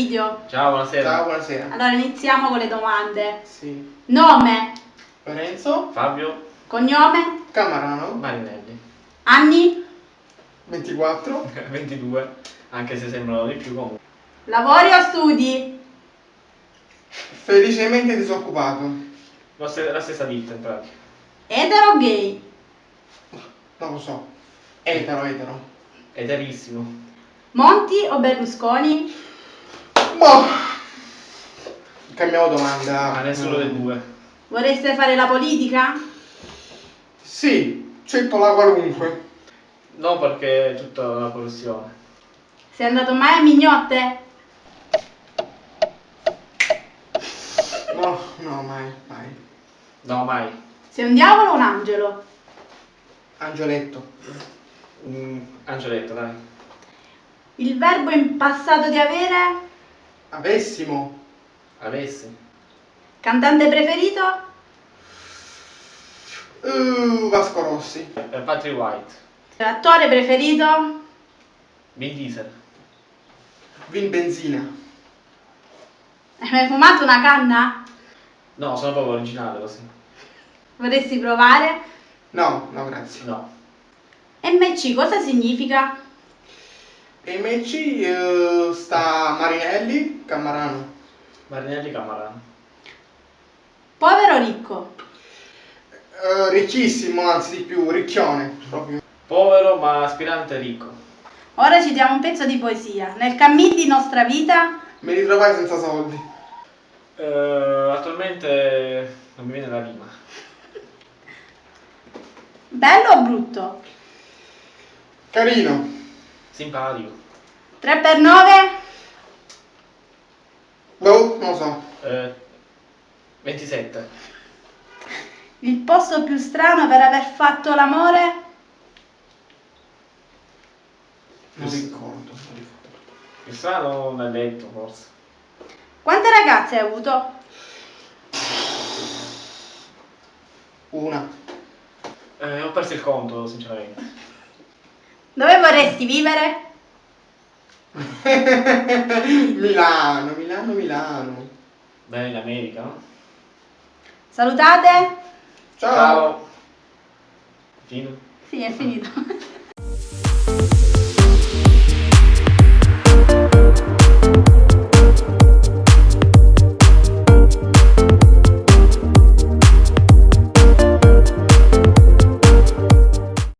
Egidio. Ciao, buonasera. Ciao, buonasera. Allora iniziamo con le domande. Sì. Nome, Lorenzo, Fabio cognome, Camarano, Marinelli. anni, 24, 22, anche se sembrano di più comunque. lavori o studi? felicemente disoccupato. La, ste- la stessa ditta in pratica. Etero o gay? Non lo so. Etero, etero. Eterissimo. Monti o Berlusconi? Boh. Cambiamo domanda. Ma nessuno dei due. Vorreste fare la politica? Sì, accetto la qualunque. No, perché è tutta una corruzione. Sei andato mai a Mignotte? No, no, mai, mai. No, mai. Sei un diavolo o un angelo? Angioletto. Mm, Angioletto, dai. Il verbo in passato di avere? Avessimo. Avessi. Cantante preferito? Uh, Vasco Rossi. Per Patrick White. Attore preferito? Vin Diesel. Vin Benzina. Hai mai fumato una canna? No, sono proprio originale così. Vorresti provare? No, no, grazie. No. MC cosa significa? MC eh, sta Marinelli, Camarano. Marinelli Camarano. Povero o ricco? Eh, ricchissimo, anzi di più, ricchione. Proprio. Povero ma aspirante ricco. Ora ci diamo un pezzo di poesia. Nel cammin di nostra vita, Mi ritrovai senza soldi. Eh, attualmente non mi viene la rima. bello o brutto? Carino. Simpatico. 3 per 9? Boh, non lo so. Eh, 27. Il posto più strano per aver fatto l'amore? Non ricordo. Il strano nel letto, forse. Quante ragazze hai avuto? Una. Eh, ho perso il conto, sinceramente. Dove vorresti vivere? Milano, Milano, Milano. Beh, in America, no? Salutate? Ciao. Fino. Sì, è finito.